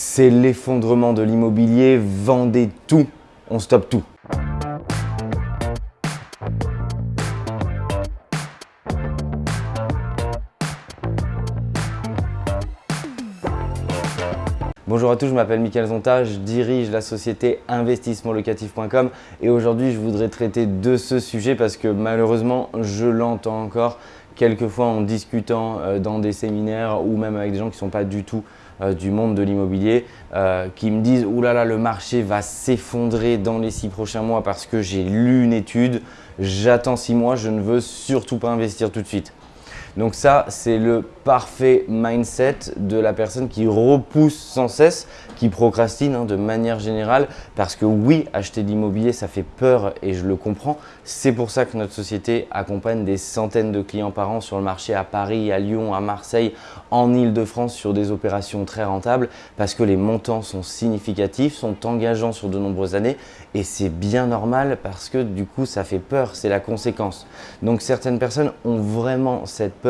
C'est l'effondrement de l'immobilier, vendez tout, on stoppe tout. Bonjour à tous, je m'appelle Mickaël Zonta, je dirige la société investissementlocatif.com et aujourd'hui je voudrais traiter de ce sujet parce que malheureusement je l'entends encore quelquefois en discutant euh, dans des séminaires ou même avec des gens qui ne sont pas du tout euh, du monde de l'immobilier euh, qui me disent « Ouh là le marché va s'effondrer dans les six prochains mois parce que j'ai lu une étude, j'attends six mois, je ne veux surtout pas investir tout de suite ». Donc ça, c'est le parfait mindset de la personne qui repousse sans cesse, qui procrastine hein, de manière générale. Parce que oui, acheter de l'immobilier, ça fait peur et je le comprends. C'est pour ça que notre société accompagne des centaines de clients par an sur le marché à Paris, à Lyon, à Marseille, en Ile-de-France sur des opérations très rentables parce que les montants sont significatifs, sont engageants sur de nombreuses années et c'est bien normal parce que du coup, ça fait peur, c'est la conséquence. Donc certaines personnes ont vraiment cette peur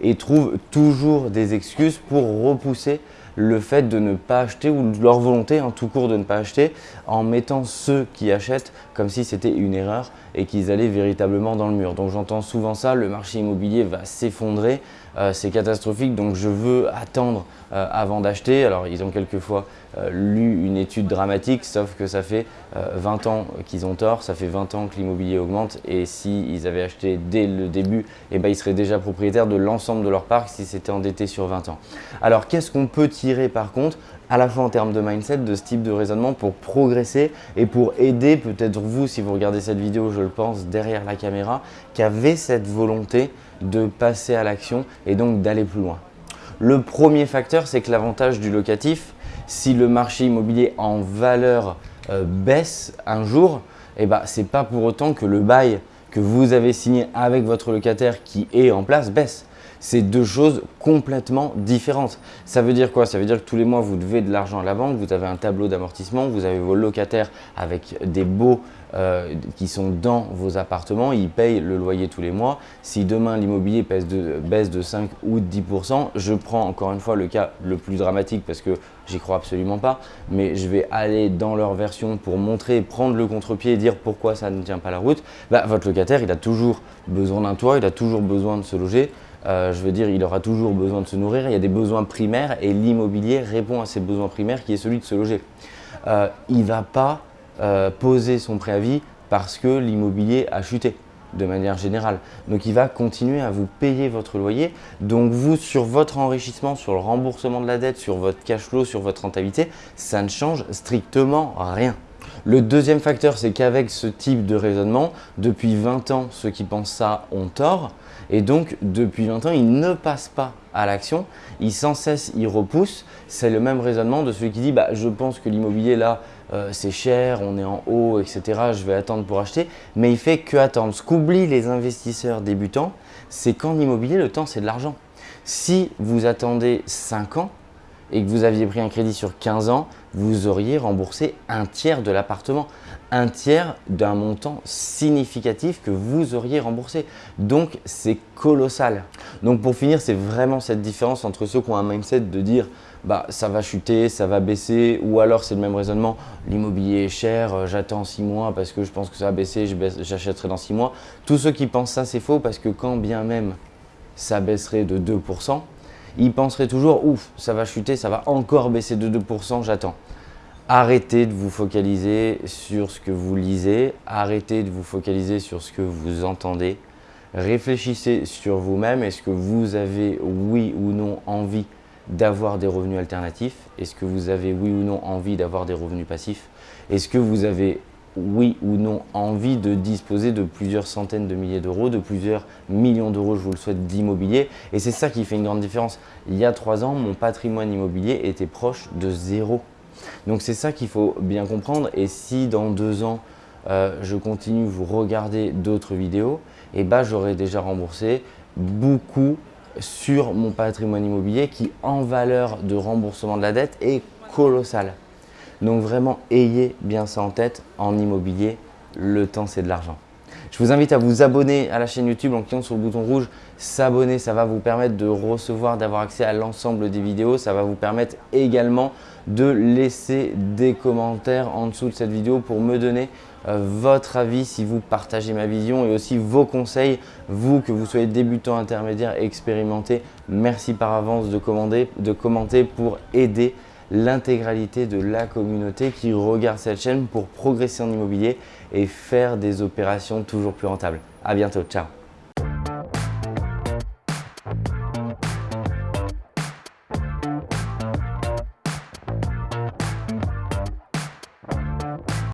et trouvent toujours des excuses pour repousser le fait de ne pas acheter ou leur volonté en tout court de ne pas acheter en mettant ceux qui achètent comme si c'était une erreur et qu'ils allaient véritablement dans le mur. Donc j'entends souvent ça, le marché immobilier va s'effondrer, euh, c'est catastrophique donc je veux attendre euh, avant d'acheter. Alors ils ont quelquefois euh, lu une étude dramatique sauf que ça fait 20 ans qu'ils ont tort, ça fait 20 ans que l'immobilier augmente et s'ils avaient acheté dès le début, eh ben, ils seraient déjà propriétaires de l'ensemble de leur parc si c'était endetté sur 20 ans. Alors qu'est-ce qu'on peut tirer par contre à la fois en termes de mindset, de ce type de raisonnement pour progresser et pour aider peut-être vous, si vous regardez cette vidéo, je le pense, derrière la caméra, qui avez cette volonté de passer à l'action et donc d'aller plus loin. Le premier facteur, c'est que l'avantage du locatif, si le marché immobilier en valeur euh, baisse un jour, eh ben, ce n'est pas pour autant que le bail que vous avez signé avec votre locataire qui est en place baisse c'est deux choses complètement différentes. Ça veut dire quoi? Ça veut dire que tous les mois, vous devez de l'argent à la banque, vous avez un tableau d'amortissement, vous avez vos locataires avec des baux euh, qui sont dans vos appartements, ils payent le loyer tous les mois. Si demain l'immobilier baisse de 5 ou 10%, je prends encore une fois le cas le plus dramatique parce que j'y crois absolument pas, mais je vais aller dans leur version pour montrer, prendre le contre-pied et dire pourquoi ça ne tient pas la route. Bah, votre locataire, il a toujours besoin d'un toit, il a toujours besoin de se loger. Euh, je veux dire, il aura toujours besoin de se nourrir, il y a des besoins primaires et l'immobilier répond à ces besoins primaires qui est celui de se loger. Euh, il ne va pas euh, poser son préavis parce que l'immobilier a chuté de manière générale. Donc il va continuer à vous payer votre loyer. Donc vous, sur votre enrichissement, sur le remboursement de la dette, sur votre cash flow, sur votre rentabilité, ça ne change strictement rien. Le deuxième facteur, c'est qu'avec ce type de raisonnement, depuis 20 ans, ceux qui pensent ça ont tort. Et donc, depuis 20 ans, ils ne passent pas à l'action, ils sans cesse ils repoussent. C'est le même raisonnement de celui qui dit bah, je pense que l'immobilier là, euh, c'est cher, on est en haut, etc. Je vais attendre pour acheter. » Mais il fait que attendre. Ce qu'oublient les investisseurs débutants, c'est qu'en immobilier, le temps, c'est de l'argent. Si vous attendez 5 ans, et que vous aviez pris un crédit sur 15 ans, vous auriez remboursé un tiers de l'appartement, un tiers d'un montant significatif que vous auriez remboursé. Donc, c'est colossal. Donc, pour finir, c'est vraiment cette différence entre ceux qui ont un mindset de dire bah, ça va chuter, ça va baisser, ou alors c'est le même raisonnement, l'immobilier est cher, euh, j'attends 6 mois parce que je pense que ça va baisser, j'achèterai dans 6 mois. Tous ceux qui pensent ça, c'est faux parce que quand bien même ça baisserait de 2%, il penserait toujours « ouf, ça va chuter, ça va encore baisser de 2%, j'attends ». Arrêtez de vous focaliser sur ce que vous lisez, arrêtez de vous focaliser sur ce que vous entendez. Réfléchissez sur vous-même, est-ce que vous avez oui ou non envie d'avoir des revenus alternatifs? Est-ce que vous avez oui ou non envie d'avoir des revenus passifs? Est-ce que vous avez oui ou non envie de disposer de plusieurs centaines de milliers d'euros, de plusieurs millions d'euros, je vous le souhaite, d'immobilier. Et c'est ça qui fait une grande différence. Il y a trois ans, mon patrimoine immobilier était proche de zéro. Donc c'est ça qu'il faut bien comprendre. Et si dans deux ans, euh, je continue, vous regarder d'autres vidéos, eh ben, j'aurai déjà remboursé beaucoup sur mon patrimoine immobilier qui, en valeur de remboursement de la dette, est colossal. Donc vraiment, ayez bien ça en tête, en immobilier, le temps c'est de l'argent. Je vous invite à vous abonner à la chaîne YouTube en cliquant sur le bouton rouge s'abonner. Ça va vous permettre de recevoir, d'avoir accès à l'ensemble des vidéos. Ça va vous permettre également de laisser des commentaires en dessous de cette vidéo pour me donner euh, votre avis si vous partagez ma vision et aussi vos conseils, vous que vous soyez débutant, intermédiaire, expérimenté. Merci par avance de, de commenter pour aider l'intégralité de la communauté qui regarde cette chaîne pour progresser en immobilier et faire des opérations toujours plus rentables. À bientôt, ciao